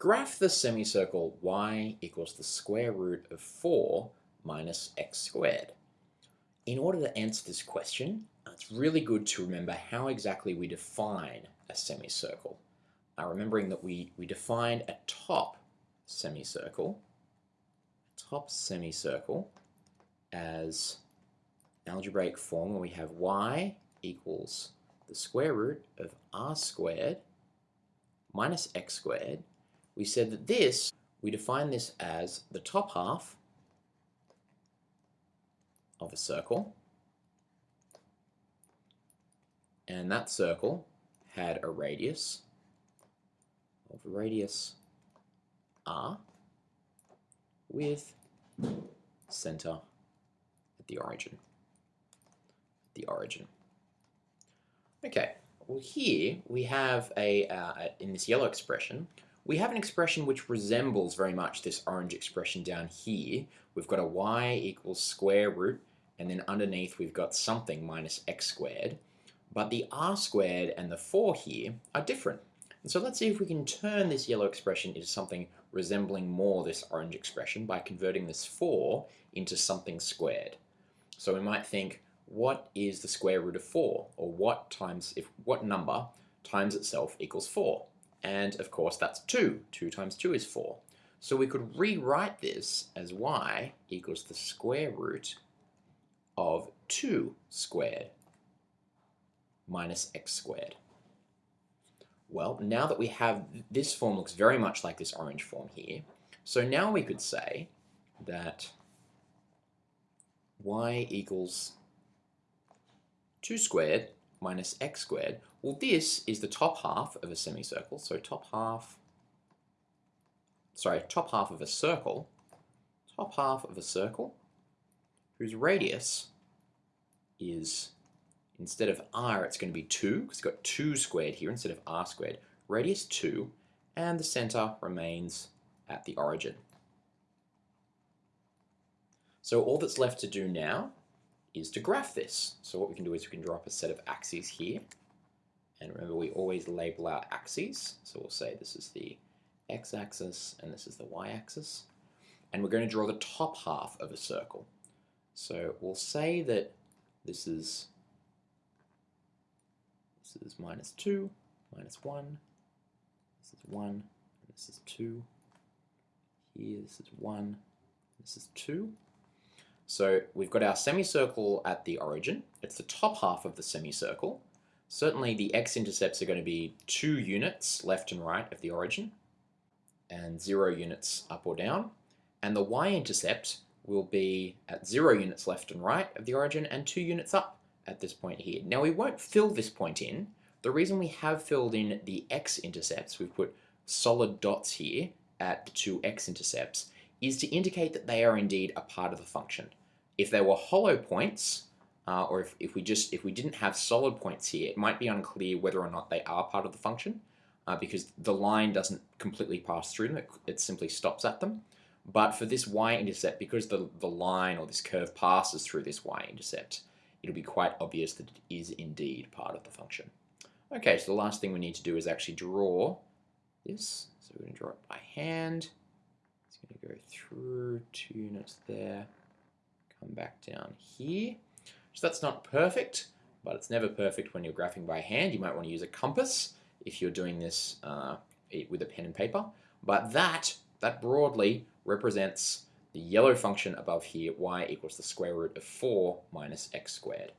Graph the semicircle y equals the square root of 4 minus x squared. In order to answer this question, it's really good to remember how exactly we define a semicircle. Uh, remembering that we, we defined a top semicircle, top semicircle as algebraic form where we have y equals the square root of r squared minus x squared we said that this, we define this as the top half of a circle, and that circle had a radius of radius r with center at the origin. The origin. Okay, well here we have a, uh, in this yellow expression, we have an expression which resembles very much this orange expression down here. We've got a y equals square root, and then underneath we've got something minus x squared. But the r squared and the 4 here are different. And so let's see if we can turn this yellow expression into something resembling more this orange expression by converting this 4 into something squared. So we might think, what is the square root of 4? Or what times, if what number times itself equals 4? And of course that's 2. 2 times 2 is 4. So we could rewrite this as y equals the square root of 2 squared minus x squared. Well, now that we have, this form looks very much like this orange form here. So now we could say that y equals 2 squared minus x squared. Well, this is the top half of a semicircle. So top half, sorry, top half of a circle, top half of a circle whose radius is, instead of r, it's going to be 2, because it's got 2 squared here instead of r squared. Radius 2, and the center remains at the origin. So all that's left to do now is to graph this. So what we can do is we can draw up a set of axes here. And remember, we always label our axes. So we'll say this is the x-axis and this is the y-axis. And we're going to draw the top half of a circle. So we'll say that this is this is minus 2, minus 1, this is 1, this is 2, here this is 1, this is 2. So we've got our semicircle at the origin. It's the top half of the semicircle. Certainly the x-intercepts are going to be 2 units left and right of the origin and 0 units up or down. And the y-intercept will be at 0 units left and right of the origin and 2 units up at this point here. Now we won't fill this point in. The reason we have filled in the x-intercepts, we've put solid dots here at the two x-intercepts, is to indicate that they are indeed a part of the function. If there were hollow points, uh, or if, if we just if we didn't have solid points here, it might be unclear whether or not they are part of the function, uh, because the line doesn't completely pass through them, it, it simply stops at them. But for this y-intercept, because the, the line or this curve passes through this y-intercept, it'll be quite obvious that it is indeed part of the function. Okay, so the last thing we need to do is actually draw this. So we're going to draw it by hand. It's going to go through two units there come back down here. So that's not perfect, but it's never perfect when you're graphing by hand. You might want to use a compass if you're doing this uh, with a pen and paper. But that, that broadly represents the yellow function above here, y equals the square root of 4 minus x squared.